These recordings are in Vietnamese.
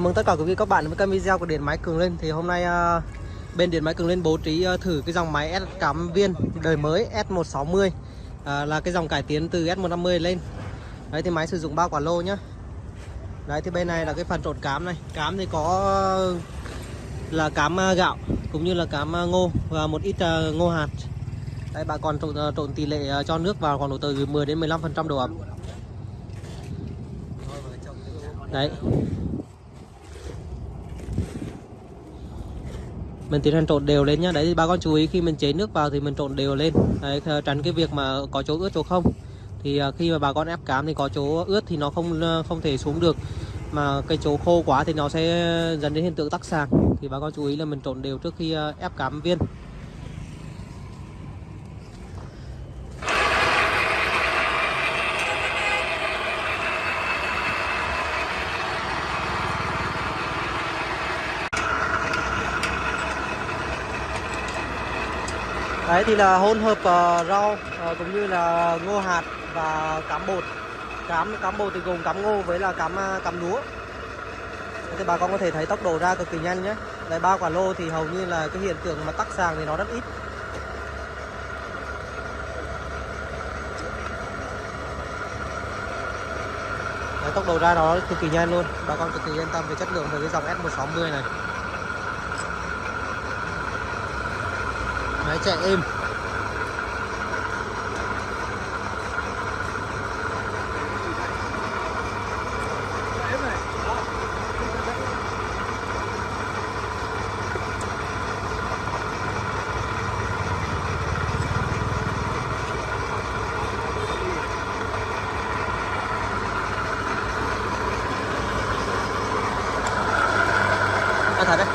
Chào mừng tất cả quý vị các bạn với kênh video của Điện Máy Cường Lên Thì hôm nay uh, bên Điện Máy Cường Lên bố trí uh, thử cái dòng máy S cắm viên đời mới S160 uh, ờ, Là cái dòng cải tiến từ S150 lên. Đấy thì máy sử dụng 3 quả lô nhá. Đấy thì bên này là cái phần trộn cám này. Cám thì có là cám uh, gạo cũng như là cám uh, ngô và một ít uh, ngô hạt. Đấy bà còn trộn, trộn tỷ lệ uh, cho nước vào khoảng độ từ 10 đến 15% độ ẩm. Đấy. Mình tiến hành trộn đều lên nhá. Đấy thì bà con chú ý khi mình chế nước vào thì mình trộn đều lên. Đấy, tránh cái việc mà có chỗ ướt chỗ không. Thì à, khi mà bà con ép cám thì có chỗ ướt thì nó không ờ, không thể xuống được. Mà cái chỗ khô quá thì nó sẽ dẫn đến hiện tượng tắc sàng thì bà con chú ý là mình trộn đều trước khi ờ, ép cám viên. Đấy thì là hỗn hợp uh, rau uh, cũng như là ngô hạt và cám bột. Cám cám bột thì gồm cám ngô với là cám ờ, cám lúa. Thì bà con có thể thấy tốc độ ra cực kỳ nhanh nhé. Đấy ba quả lô thì hầu như là cái hiện tượng mà tắc sàng thì nó rất ít. Đấy, tốc độ ra nó cực kỳ nhanh luôn. Bà con cực kỳ yên tâm về chất lượng về cái dòng S160 này. Máy chạy êm À thật đấy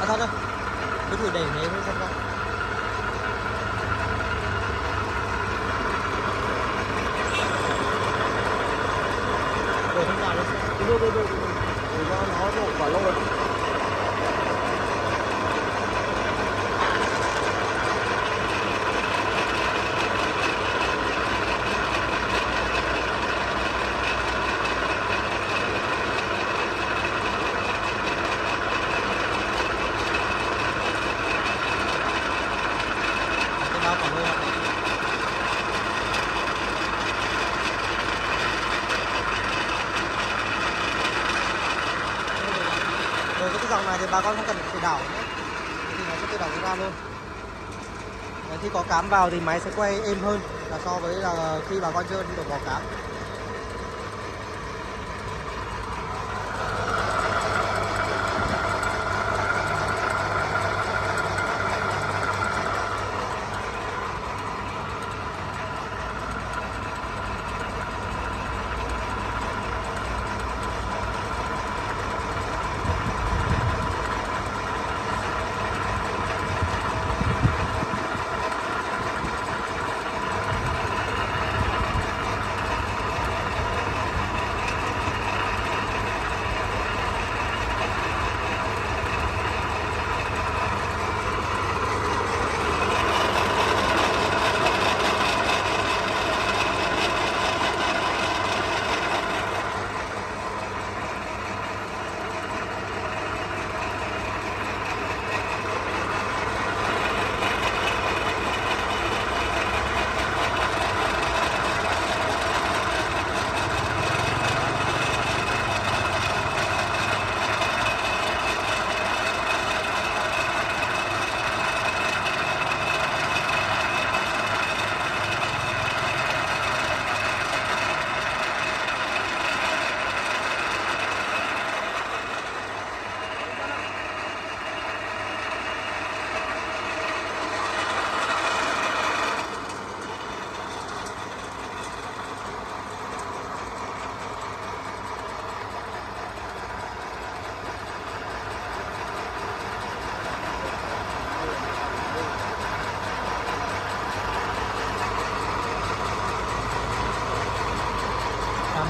À thật đấy Cứ thử để thế thôi xem sao Để không vào được Đưa đưa đưa Để cho nó đổ quả lô cái bao quả lô ạ Rồi cái dòng này thì bà con không cần phải đảo nữa. Thì nó sẽ tự động ra luôn. Đấy, Khi có cám vào thì máy sẽ quay êm hơn là so với là khi bà con chưa đổ bỏ cám.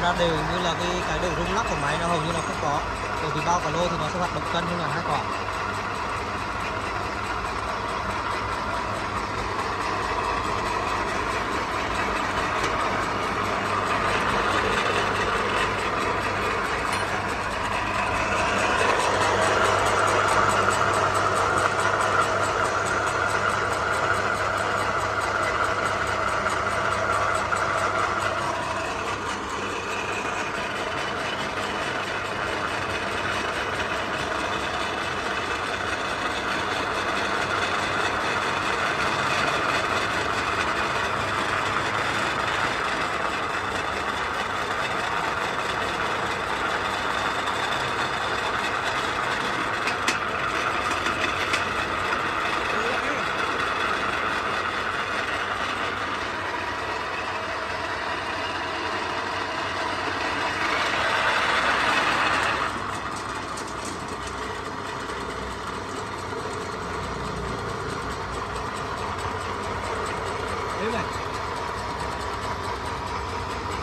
Ra đều như là cái cái độ rung lắc của máy nó hầu như là không có. Bởi vì bao cả lô thì nó sẽ hoạt động cân hơn là hai quả.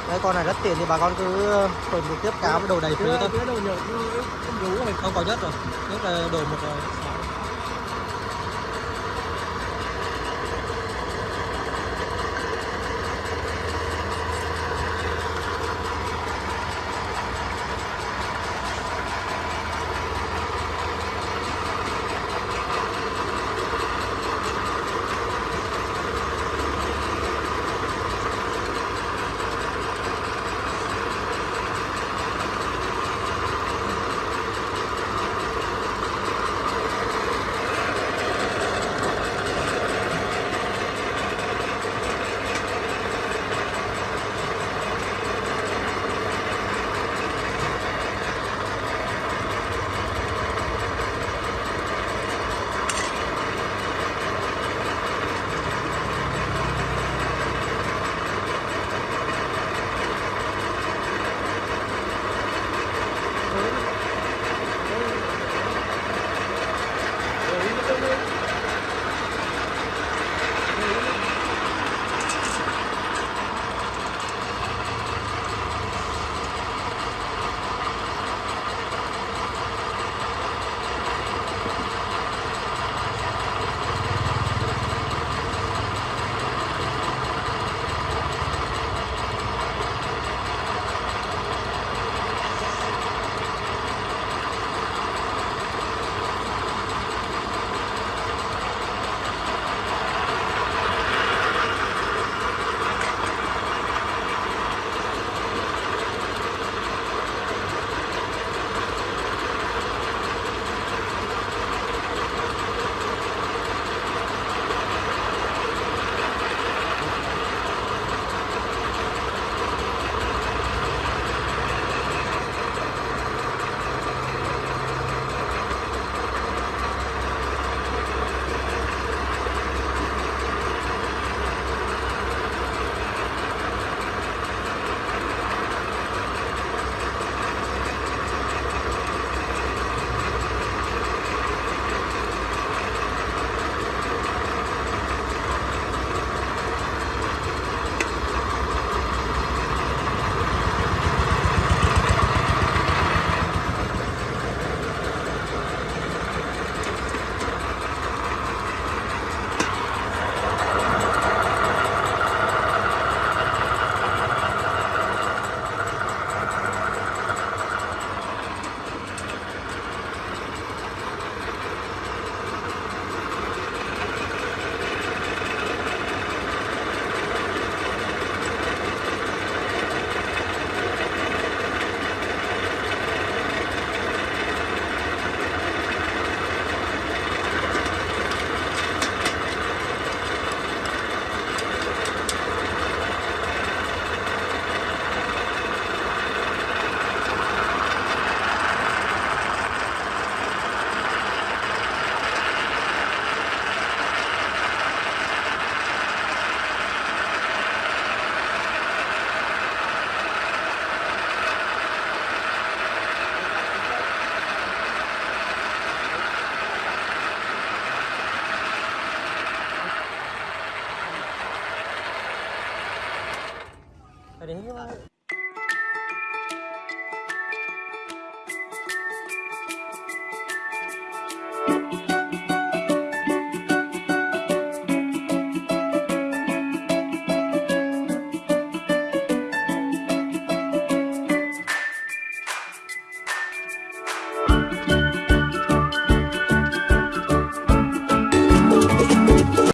Đấy con này rất tiền thì bà con cứ ờ, tuần trực tiếp cá với đồ đầy phế thôi. Không có nhất rồi, nhất là đồ một rồi. Ở đấy